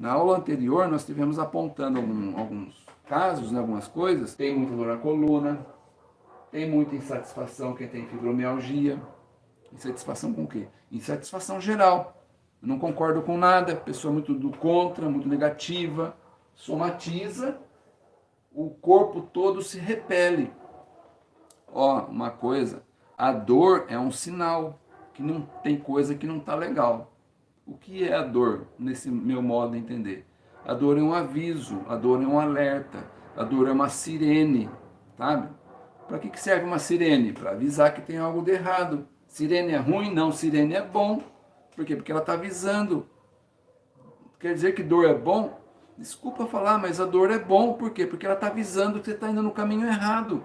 Na aula anterior, nós tivemos apontando algum, alguns casos, né, algumas coisas. Tem muita dor na coluna, tem muita insatisfação quem tem fibromialgia. Insatisfação com o quê? Insatisfação geral. Eu não concordo com nada, pessoa muito do contra, muito negativa, somatiza, o corpo todo se repele. Ó, uma coisa, a dor é um sinal que não tem coisa que não está legal. O que é a dor, nesse meu modo de entender? A dor é um aviso, a dor é um alerta, a dor é uma sirene, sabe? Para que, que serve uma sirene? Para avisar que tem algo de errado. Sirene é ruim? Não, sirene é bom. Por quê? Porque ela está avisando. Quer dizer que dor é bom? Desculpa falar, mas a dor é bom. Por quê? Porque ela está avisando que você está indo no caminho errado.